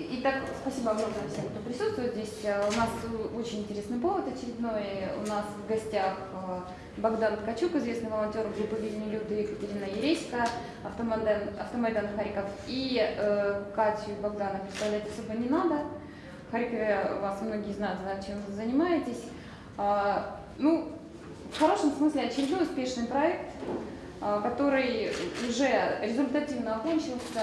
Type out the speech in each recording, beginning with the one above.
Итак, спасибо огромное всем, кто присутствует здесь. Э, У нас очень интересный повод очередной. У нас в гостях э, Богдан Ткачук, известный волонтер группы Вильни Люды, Екатерина Ереська, Автомайдан, Автомайдан Харьков. И э, Катю и Богдана представлять особо не надо. В Харькове вас многие знают, знают, чем вы занимаетесь. А, ну, в хорошем смысле очередной успешный проект, который уже результативно окончился.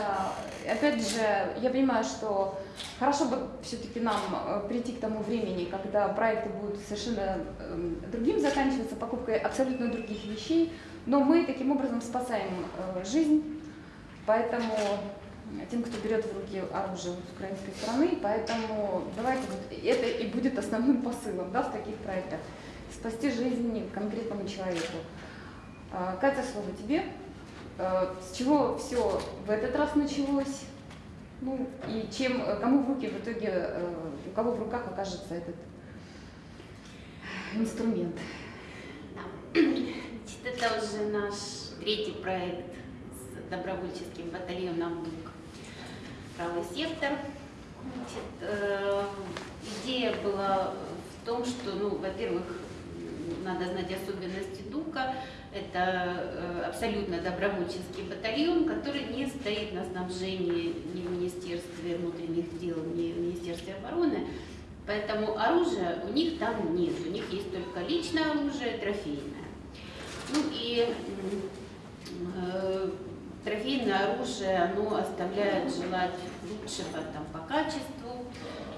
Опять же, я понимаю, что хорошо бы все-таки нам э, прийти к тому времени, когда проекты будут совершенно э, другим заканчиваться, покупкой абсолютно других вещей, но мы таким образом спасаем э, жизнь, поэтому тем, кто берет в руки оружие с украинской стороны, поэтому давайте вот это и будет основным посылом да, в таких проектах спасти жизнь конкретному человеку. А, Катя, слово тебе. А, С чего все в этот раз началось? Ну и чем, кому в руки в итоге, э, у кого в руках окажется этот инструмент? Значит, это уже наш третий проект с добровольческим батальоном «Бук. Правый сектор». Значит, э, идея была в том, что, ну, во-первых, надо знать особенности ДУКа. Это э, абсолютно добровольческий батальон, который не стоит на снабжении ни в Министерстве внутренних дел, ни в Министерстве обороны. Поэтому оружия у них там нет. У них есть только личное оружие, трофейное. Ну и э, трофейное оружие, оно оставляет желать лучшего там, по качеству.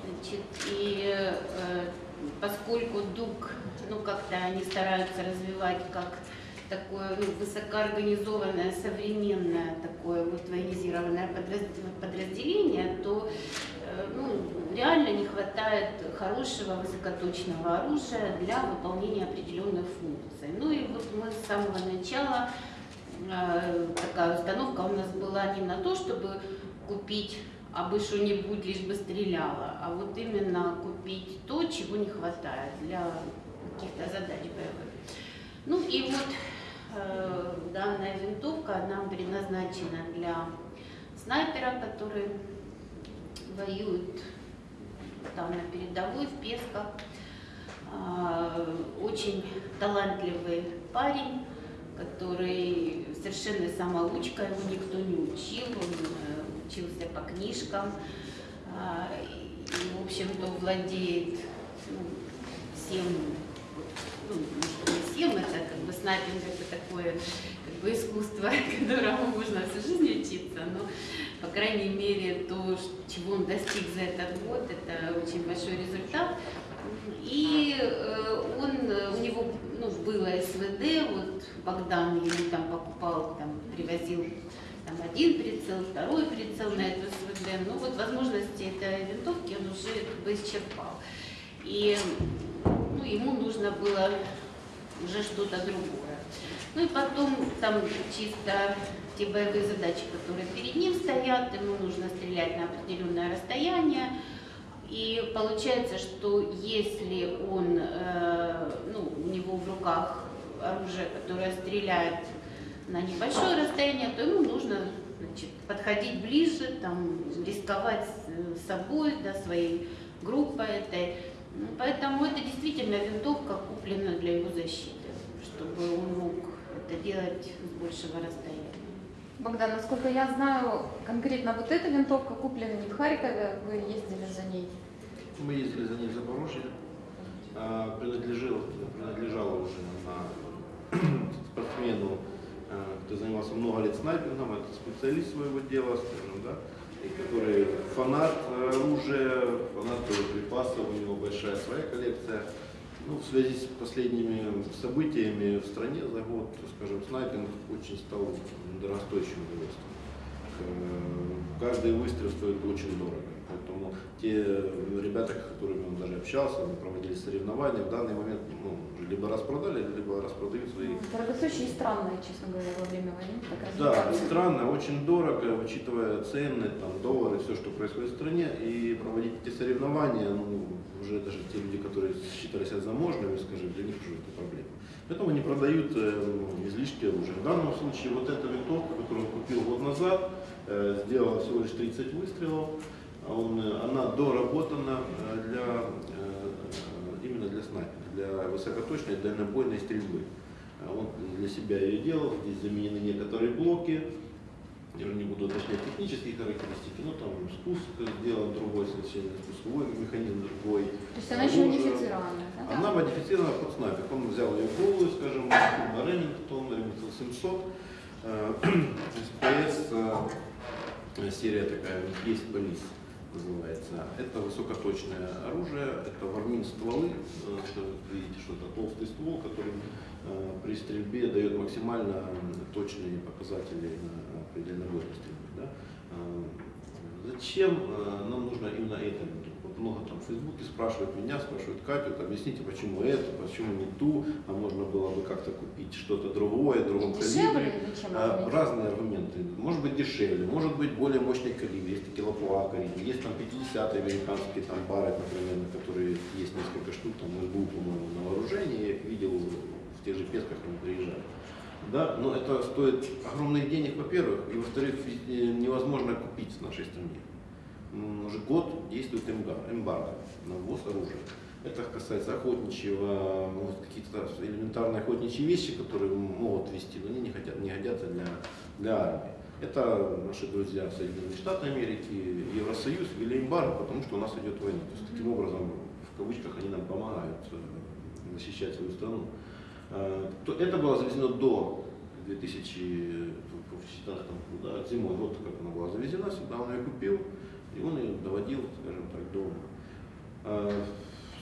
Значит, и э, поскольку ДУК, ну как-то они стараются развивать как такое ну, высокоорганизованное, современное такое вот военизированное подраз- подразделение, то э, ну, реально не хватает хорошего высокоточного оружия для выполнения определенных функций. Ну и вот мы с самого начала, э, такая установка у нас была не на то, чтобы купить абы что-нибудь, лишь бы стреляло, а вот именно купить то, чего не хватает для каких-то задач боевых. Ну и вот э, данная винтовка нам предназначена для снайпера, который воюет там на передовой, в Песках. А, Очень талантливый парень, который совершенно самоучка, его никто не учил, он э, учился по книжкам. А, И, в общем-то, владеет ну, всем, ну, не всем, это как бы снайпинг, это такое как бы искусство, которому можно всю жизнь учиться, но, по крайней мере, то, чего он достиг за этот год, это очень большой результат. И э, он, э, у него ну, было СВД, вот Богдан ему там покупал, там, привозил там, один прицел, второй прицел на эту СВД. Ну вот возможности этой винтовки он уже как бы исчерпал. И ну, ему нужно было уже что-то другое. Ну и потом там чисто те боевые задачи, которые перед ним стоят, ему нужно стрелять на определенное расстояние. И получается, что если он, э, ну, у него в руках оружие, которое стреляет на небольшое расстояние, то ему нужно значит, подходить ближе, там, рисковать с- собой, да, своей группой этой. Ну, Поэтому это действительно винтовка куплена для его защиты, чтобы он мог это делать с большего расстояния. Богдан, насколько я знаю, конкретно вот эта винтовка куплена не в Харькове, вы ездили за ней. Мы ездили за ней в Запорожье. А, Принадлежал, принадлежала уже на спортсмену, а, кто занимался много лет снайпингом, это специалист своего дела, скажем, да, и который фанат оружия, фанат боеприпасов, у него большая своя коллекция. Ну, в связи с последними событиями в стране за год, скажем, снайпинг очень стал дорогостоящим удовольствием. Э, Каждый выстрел стоит очень дорого. Поэтому те ребята, с которыми он даже общался, мы проводили соревнования, в данный момент ну, уже либо распродали, либо распродают свои. Дорогостоящее и странное, честно говоря, во время войны. Да, странно, очень дорого, учитывая цены, там, доллары, все, что происходит в стране, и проводить эти соревнования, ну, уже даже те люди, которые считали себя заможными, скажем, для них уже это проблема. Поэтому они продают э, ну, излишки оружия. В данном случае вот эта винтовка, которую он купил год назад, э, сделала всего лишь 30 выстрелов. Он, э, она доработана э, для, э, именно для снайпера, для высокоточной дальнобойной стрельбы. А Он для себя ее делал, здесь заменены некоторые блоки, я не буду уточнять технические характеристики, но там спуск сделан другой, совершенно спусковой механизм другой. То есть она еще оружие. унифицированная, да? Она модифицирована под снайпер. Он взял ее голую, скажем, на Ремингтон, Ремингтон 700. Э, СПС, э, серия такая, есть полис называется. Это высокоточное оружие, это вармин стволы. Э, Видите, что это толстый ствол, который э, при стрельбе дает максимально точные показатели на предельной стрельбе. Да? Э, Зачем нам нужно именно это? Много там в Фейсбуке спрашивают меня, спрашивают Катю, вот объясните, почему это, почему не ту, а можно было бы как-то купить что-то другое, другом калибре. А? Разные аргументы. Может быть дешевле, может быть более мощный калибр. Есть такие лапуа калибр, есть там 50 американские там бары, например, на которые есть несколько штук, там СБУ, по-моему, на вооружении, я их видел в тех же песках, они приезжали. Да, но это стоит огромных денег, во-первых, и во-вторых, э, невозможно купить в нашей стране. М, Уже год действует эмбар- эмбарго на ввоз оружия. Это касается охотничьего, может, какие-то элементарные охотничьи вещи, которые могут вести, но они не, хотят, не годятся для, для армии. Это наши друзья Соединенные Штаты Америки, Евросоюз ввели эмбарго, потому что у нас идет война. То есть таким образом, в кавычках, они нам помогают э, защищать свою страну. Э, то Это было завезено до 2014 года, да, зимой, вот как она была завезена сюда, он ее купил, и он ее доводил, скажем так, до... Э,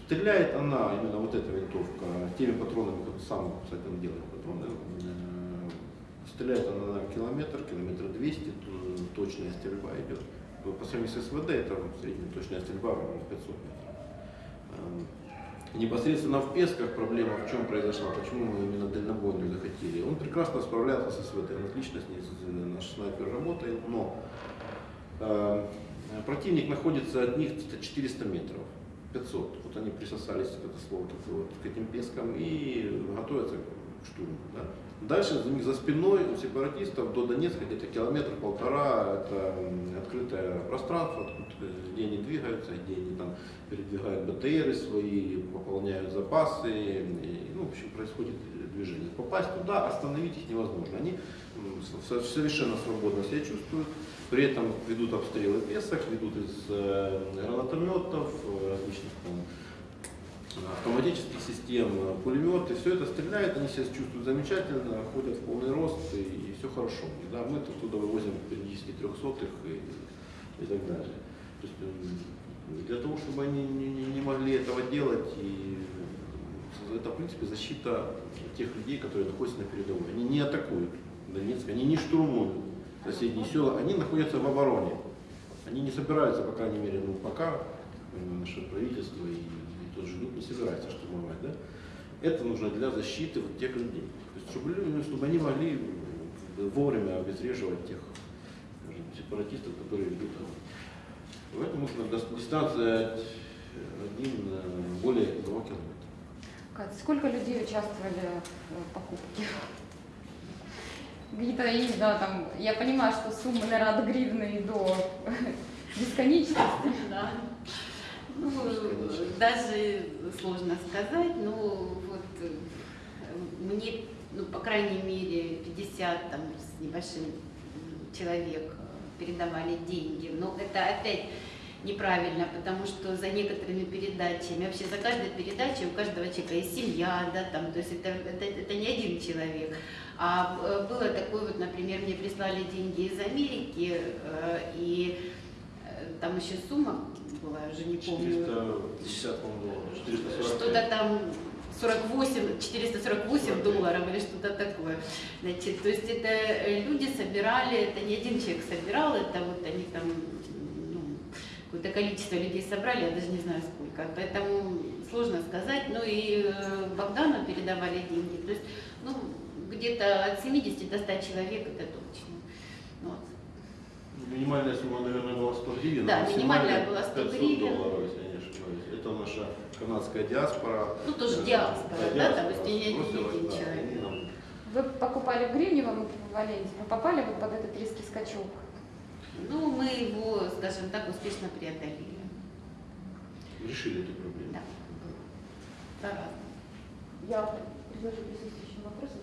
Стреляет она, именно вот эта винтовка, теми патронами, вот сам, кстати, он делает патроны, э, стреляет она на километр, километр 200, т- точная стрельба идет. По сравнению с СВД, это средняя точная стрельба в 500 метров. Э, Непосредственно в Песках проблема в чем произошла, почему мы именно дальнобойную захотели. Он прекрасно справлялся с СВТ, он отлично с ней, наш снайпер работает, но э, противник находится от них где-то 400 метров, 500. Вот они присосались, это слово такое, вот, к этим Пескам и готовятся к штурму. Да. Дальше за за спиной у сепаратистов до Донецка где-то километр-полтора, это м, открытое пространство, где они двигаются, где они там передвигают БТРы свои, пополняют запасы, и, ну, в общем, происходит движение. Попасть туда, остановить их невозможно. Они совершенно свободно себя чувствуют, при этом ведут обстрелы песок, ведут из э, гранатометов, э, различных там, автоматических систем, э, пулеметы, все это стреляет, они себя чувствуют замечательно, ходят в полный рост и, все хорошо. И, да, мы оттуда вывозим периодически трехсотых и, и так далее. То есть, для того, чтобы они не, не- могли этого делать, и это, в принципе, защита тех людей, которые находятся на передовой. Они не атакуют Донецк, они не штурмуют соседние села, они находятся в обороне. Они не собираются, по крайней мере, ну пока э, наше правительство и, и тот же ЛЮД не собирается штурмовать. Да? Это нужно для защиты вот тех людей. То есть, чтобы, люди- чтобы они могли э, вовремя обезвреживать тех скажем, сепаратистов, которые ведут огонь. Поэтому нужно дистанция один, э, более одного километра. Катя, сколько людей участвовали в покупке? Какие-то, я не знаю, там, я понимаю, что суммы, наверное, от гривны до бесконечности. Да. Ну, даже сложно сказать, но вот э, мне, ну, по крайней мере, 50 там, с небольшим человек передавали деньги. Но это опять неправильно, потому что за некоторыми передачами, вообще за каждой передачей у каждого человека есть семья, да, там, то есть это, это, это не один человек. А э, было такое, вот, например, мне прислали деньги из Америки, э, и там еще сумма была, я уже не помню. 450, по-моему, долларов, 440. Что-то там 48, 448 долларов или что-то такое. Значит, то есть это э, люди собирали, это не один человек собирал, это вот они там ну, какое-то количество людей собрали, я даже не знаю сколько. Поэтому сложно сказать. Ну и э, Богдану передавали деньги. То есть, ну, где-то от 70 до 100 человек, это. Минимальная сумма, наверное, была 100 гривен. Да, минимальная была 100 500 гривен. долларов, если я не ошибаюсь. Это наша канадская диаспора. Ну, тоже диаспора, да, диаспора то есть не один да, человек. нам- Вы покупали в гривневом эквиваленте, вы попали вот под этот резкий скачок? Ну, мы его, скажем так, успешно преодолели. Решили эту проблему. Да, по-разному. Я предложу присутствующим вопросы.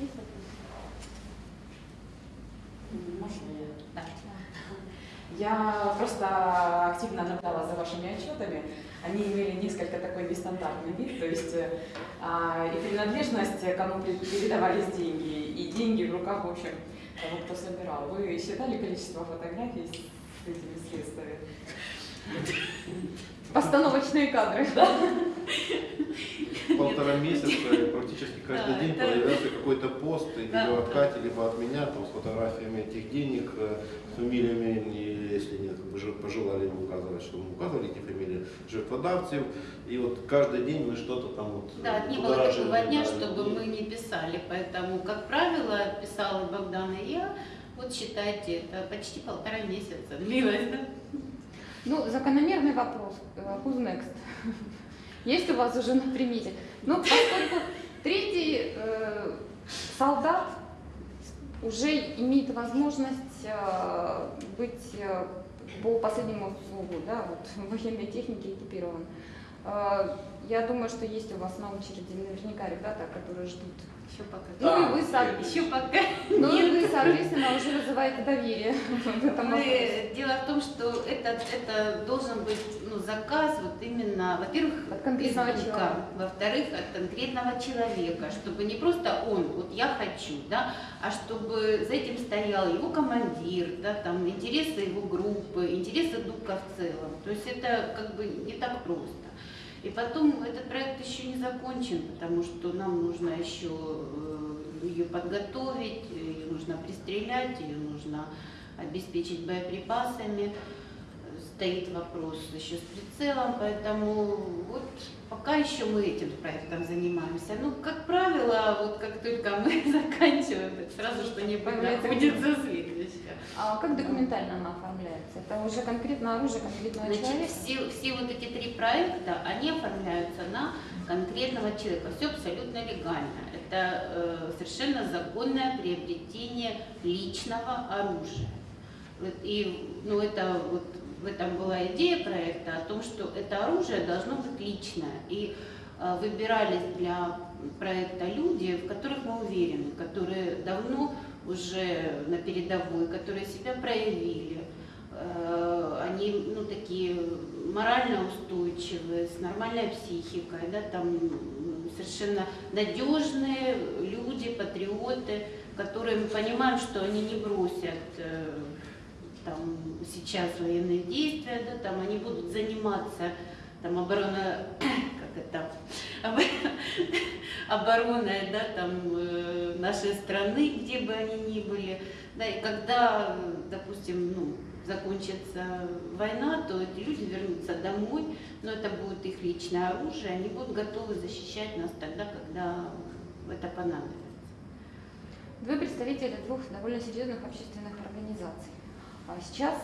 Есть вопросы? Можно я? Да. Я просто активно наблюдала за вашими отчетами. Они имели несколько такой нестандартный вид, то есть а, и принадлежность, кому пе- передавались деньги, и деньги в руках, в общем, того, кто собирал. Вы считали количество фотографий с этими средствами? Постановочные кадры. Полтора месяца практически каждый Да, день это- появлялся какой-то пост, либо Да, от да. Кати, либо от меня, там, с фотографиями этих денег, э, с фамилиями, если нет, же пожелали им указывать, что мы указывали эти фамилии жертводавцев, и вот каждый день мы что-то там вот Да, не было такого дня, да, чтобы мы не писали. Поэтому, как правило, писала Богдан и я. Вот считайте, это почти полтора месяца длилось. да? Ну, закономерный вопрос. Э, Who's next? Есть у вас уже на примете? Ну, поскольку третий э, солдат уже имеет возможность э, быть э, по последнему слову, да, вот, военной технике экипирован. Э, я думаю, что есть у вас на очереди наверняка ребята, которые ждут. Еще пока. Ну и вы, со- Еще пока. ну и вы, соответственно, уже вызываете доверие в этом вопросе. Мы- Дело в том, что это, это должен быть ну, заказ вот именно, во-первых, От конкретного из человека. во-вторых, от конкретного человека, чтобы не просто он, вот я хочу, да, а чтобы за этим стоял его командир, да, там, интересы его группы, интересы духа в целом. То есть это как бы не так просто. И потом этот проект еще не закончен, потому что нам нужно еще э, ее подготовить, ее нужно пристрелять, ее нужно обеспечить боеприпасами. Стоит вопрос еще с прицелом, поэтому вот пока еще мы этим проектом занимаемся. Ну, как правило, вот как только мы заканчиваем, так сразу что-нибудь находится следующее. А как документально она оформляется? Это уже конкретно оружие конкретного Значит, человека? все, все вот эти три проекта, они оформляются на конкретного человека. Все абсолютно легально. Это э, совершенно законное приобретение личного оружия. И ну, это вот в этом была идея проекта о том, что это оружие должно быть личное. И э, выбирались для проекта люди, в которых мы уверены, которые давно уже на передовой, которые себя проявили. Э, Они ну, такие морально устойчивые, с нормальной психикой, да, там совершенно надежные люди, патриоты, которые мы понимаем, что они не бросят э, там, сейчас военные действия, да, там они будут заниматься там оборона, как это, обо- обороной, да, там э, нашей страны, где бы они ни были, да, и когда, э, допустим, ну, закончится война, то эти люди вернутся домой, но это будет их личное оружие, они будут готовы защищать нас тогда, когда это понадобится. Вы представители двух довольно серьезных общественных организаций. А Сейчас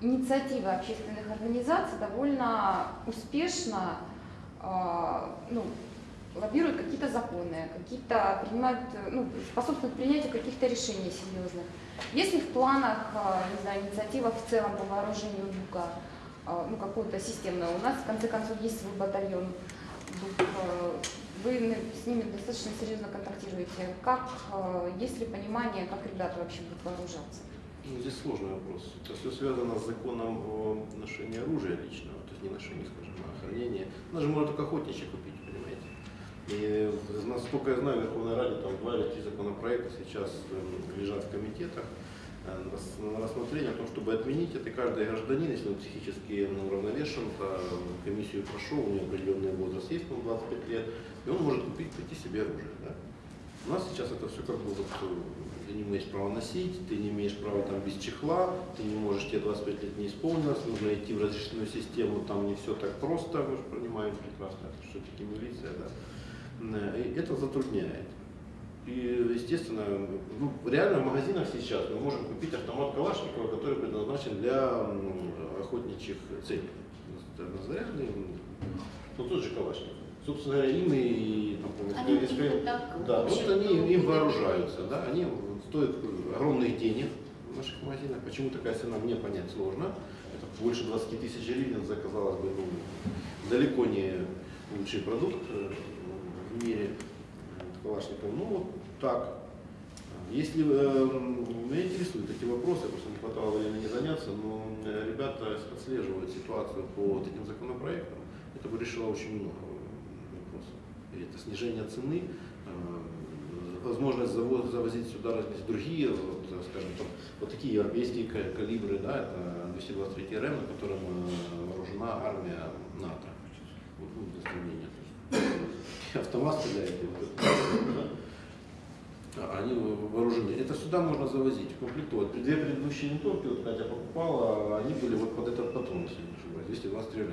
инициатива общественных организаций довольно успешно а, ну, лоббируют какие-то законы, какие-то принимают, ну, способствуют принятию каких-то решений серьезных. Если в планах, а, не знаю, инициатива в целом по вооружению ДУКа, а, ну, какую-то системную, у нас в конце концов есть свой батальон ДУК, вы с ними достаточно серьезно контактируете. Как, есть ли понимание, как ребята вообще будут вооружаться? Ну, здесь сложный вопрос. Это все связано с законом о ношении оружия личного, то есть не ношении, скажем, а охранении. Она же может только охотничьи купить, понимаете. И насколько я знаю, в Верховной Раде там два или три законопроекта сейчас эм, лежат в комитетах э, на рас- на рассмотрение о том, чтобы отменить это. Каждый гражданин, если он психически ну, уравновешен, то комиссию прошел, у него определенный возраст есть, ну, 25 лет, и он может купить, прийти себе оружие. Да? У нас сейчас это все как бы вот, э, ты не имеешь права носить, ты не имеешь права там без чехла, ты не можешь, тебе 25 лет не исполнилось, нужно идти в разрешенную систему, там не все так просто, мы же понимаем прекрасно, это все-таки милиция, да. Э, И это затрудняет. И, естественно, ну, реально в магазинах сейчас мы можем купить автомат Калашникова, который предназначен для охотничьих целей. М, ну тот же Калашников. Собственно говоря, им и, там, помню, Они СК- и так, да, вот они им вооружаются, да, они стоят огромных денег, в наших магазинах. Почему такая цена, мне понять сложно. Это больше 20 тысяч гривен за, казалось бы, ну, далеко не лучший продукт э, в мире э, Калашников. Ну, вот так. Если э, меня интересуют эти вопросы, просто не хватало времени заняться, но э, ребята отслеживают ситуацию по вот этим законопроектам. Это бы решило очень много вопросов. И это снижение цены, э, возможность заво- завозить сюда различные другие, вот, э, скажем, там, вот такие европейские ка- калибры, да, это 223 РМ, на котором э, вооружена армия НАТО. Вот, ну, для сравнения. Автомат стреляет. А, они вооружены. Это сюда можно завозить, комплектовать. Две предыдущие винтовки, вот Катя покупала, они были вот под этот патрон, если не ошибаюсь, 223 РМ.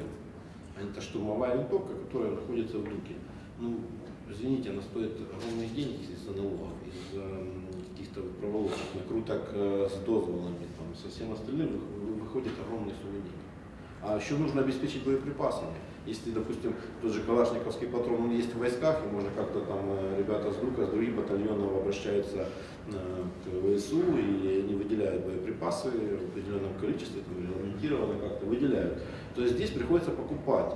Они это штурмовая винтовка, которая находится в дуке. Ну, извините, она стоит огромные деньги из-за налогов, из-за каких-то проволочек, накруток э, с дозволами, там, со всем остальным вы- выходит огромные суммы денег. А еще нужно обеспечить боеприпасами. Если, допустим, тот же калашниковский патрон он есть в войсках, и можно как-то там э, ребята с ДУКа, с других батальонов обращаются э, к ВСУ, и они выделяют боеприпасы в определенном количестве, там, регламентированно как-то выделяют, то есть здесь приходится покупать.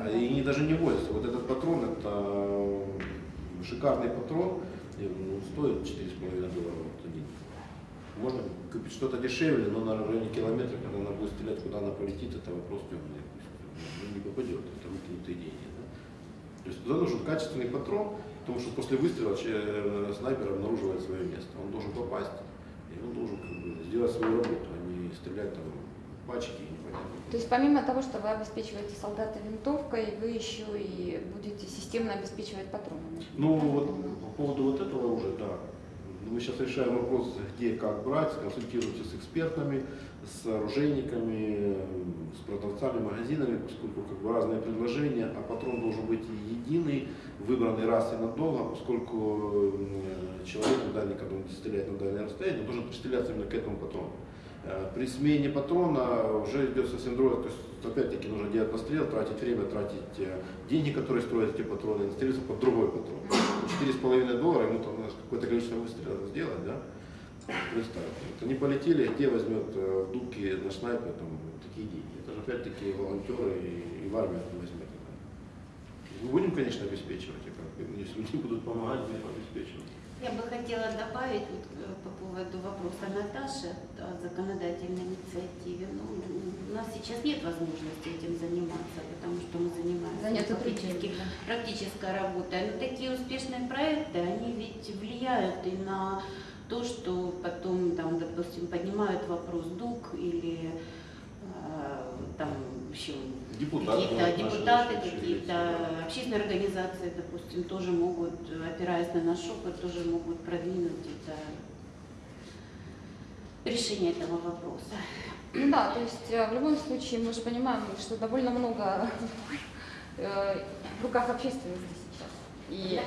А и не, даже не возится. Вот этот патрон, это э, шикарный патрон, и, ну, стоит 4,5 доллара вот один. Можно купить что-то дешевле, но на районе километра, когда она будет стрелять, куда она полетит, это вопрос темный. Ну, не попадет, это выкинутые деньги. Да? То есть туда нужен качественный патрон, потому что после выстрела э, снайпер обнаруживает свое место. Он должен попасть, и он должен как бы, сделать свою работу, а не стрелять там в пачки. и непонятно куда. То есть помимо того, что вы обеспечиваете солдата винтовкой, вы еще и будете системно обеспечивать патронами. Ну вот по поводу вот этого уже, да. Мы сейчас решаем вопрос, где как брать, консультируемся с экспертами, с оружейниками, с продавцами, магазинами, поскольку как бы разные предложения, а патрон должен быть единый, выбранный раз и надолго, поскольку э, человек, дальний, когда он стреляет на дальнее расстояние, он должен пристреляться именно к этому патрону. Э, При смене патрона уже идет совсем другое, то есть опять-таки нужно делать настрел, тратить время, тратить э, деньги, которые строят эти патроны, и настрелиться под другой патрон. Четыре с половиной доллара, ему там какое-то количество выстрелов сделать, да? Представьте, вот они полетели, где возьмет э, в дубке на снайпер там, такие деньги? Это же опять-таки волонтеры и, и в армию это возьмет. Мы будем, конечно, обеспечивать, если люди будут помогать, будем обеспечивать. Я бы хотела добавить вот, э, по поводу вопроса Наташи о законодательной инициативе. Ну, у нас сейчас нет возможности этим заниматься, потому что мы занимаемся другим, да. практической работой. Но такие успешные проекты, они ведь влияют и на то, что потом, там, допустим, поднимают вопрос ДУК или э, там, в общем, Депутаты какие-то депутаты, какие-то общественные организации, допустим, тоже могут, опираясь на наш опыт, тоже могут продвинуть это решение этого вопроса. Ну да, то есть э, в любом случае мы же понимаем, что довольно много э, в руках общественности сейчас. И,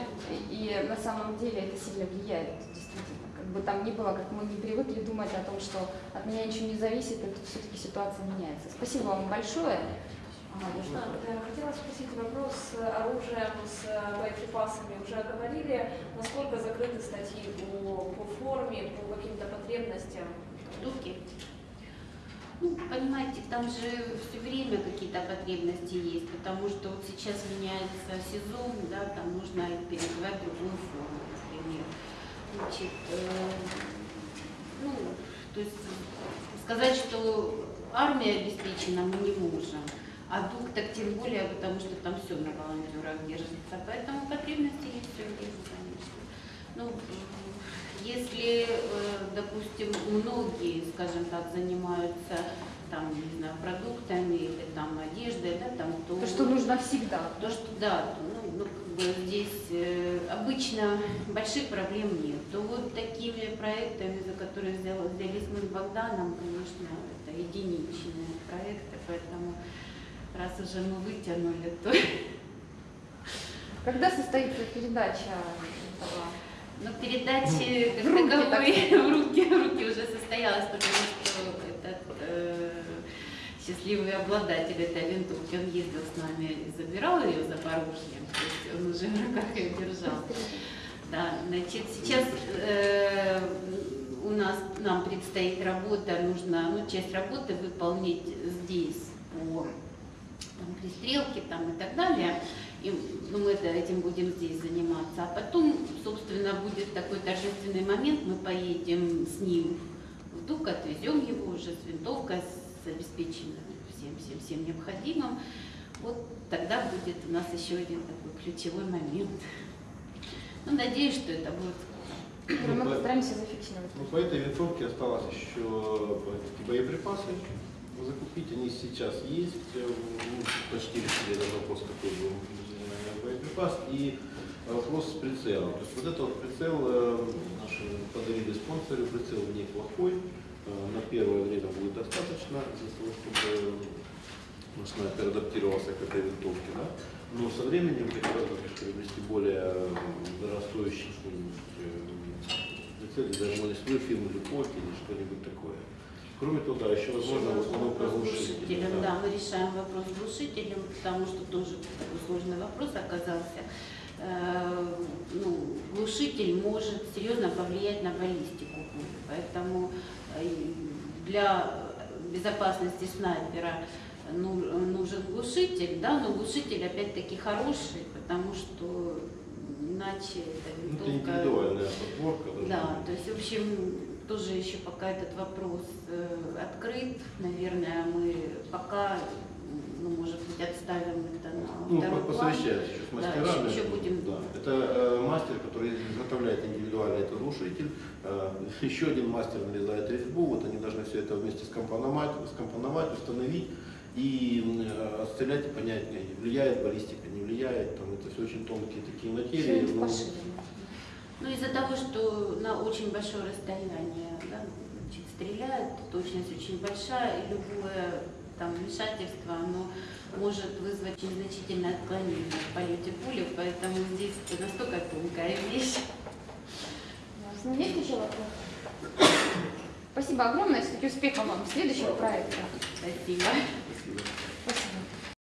и на самом деле это сильно влияет, действительно. Как бы там ни было, как мы не привыкли думать о том, что от меня ничего не зависит, это все-таки ситуация меняется. Спасибо вам большое. Э, Хотела спросить вопрос с оружием, с э, боеприпасами. Уже говорили, насколько закрыты статьи по, по форме, по каким-то потребностям? Дуки. Ну, понимаете, там же все время какие-то потребности есть, потому что вот сейчас меняется сезон, да, там нужно переодевать другую форму, например. Значит, э, ну, то есть сказать, что армия обеспечена, мы не можем. А дух так тем более, потому что там все на волонтерах держится. Поэтому потребности есть все есть, конечно. Ну, если, э, допустим, многие, скажем так, занимаются там, не знаю, продуктами или там одеждой, да, там, то, То, что нужно всегда. то, что да, то, ну, ну, как бы здесь э, обычно больших проблем нет. То вот такими проектами, за которые взял- взялись мы с Богданом, конечно, это единичные проекты, поэтому раз уже мы вытянули, то Когда состоится передача этого? Но передачи как В руки, так в руки, в руки уже состоялась, потому что этот э, счастливый обладатель этой винтовки, он ездил с нами и забирал ее за Запорожье, то есть он уже в руках ее держал. Да, значит, сейчас э, у нас, нам предстоит работа, нужно ну, часть работы выполнить здесь по там, пристрелке там, и так далее. И, ну, мы этим будем здесь заниматься. А потом, собственно, будет такой торжественный момент, мы поедем с ним в ДУК, отвезем его уже с винтовкой, с обеспеченным всем, всем, всем необходимым. Вот тогда будет у нас еще один такой ключевой момент. Ну, надеюсь, что это будет мы Ну, по- постараемся зафиксировать. Ну, по этой винтовке осталось еще боеприпасы закупить. Они сейчас есть. э, ну, Почти решили этот вопрос, какой был э, боеприпас. И вопрос с прицелом. То есть вот этот вот прицел э, наши подарили спонсоры. Прицел неплохой. Э, На первое время будет достаточно для того, чтобы наш снайпер адаптировался к этой винтовке. Да? Но со временем хотелось приобрести более э, дорогостоящий что-нибудь э, прицел, даже может свою фирму Люпок или что-нибудь такое. Кроме того, да, еще возможно установка глушителя. глушителем. Да, мы решаем вопрос с глушителем, потому что тоже сложный вопрос оказался. Э, ну, глушитель может серьезно повлиять на баллистику пули, поэтому э, для безопасности снайпера ну- нужен глушитель, да, но глушитель опять-таки хороший, потому что иначе эта Ну, это винтовка индивидуальная подборка. да, быть. то есть, в общем, тоже еще пока этот вопрос э, открыт. Наверное, мы пока, ну, может быть, отставим это на Ну, второй план. посовещаюсь еще с Да, мастерами. еще- еще будем. Да. Это э, мастер, который изготовляет индивидуальный этот глушитель. Э, еще один мастер нарезает резьбу. Вот они должны все это вместе скомпоновать, скомпоновать установить и э, отстрелять и понять, э, влияет баллистика, не влияет. Там, это все очень тонкие такие материи. Что-нибудь. Ну, из-за того, что на очень большое расстояние да, значит, стреляет, точность очень большая, и любое там вмешательство, оно может вызвать незначительное отклонение в полете пули, поэтому здесь это настолько тонкая вещь. Ясно. Есть еще вопросы? Спасибо огромное. Все-таки успехов вам в следующих проектах. Спасибо. Спасибо.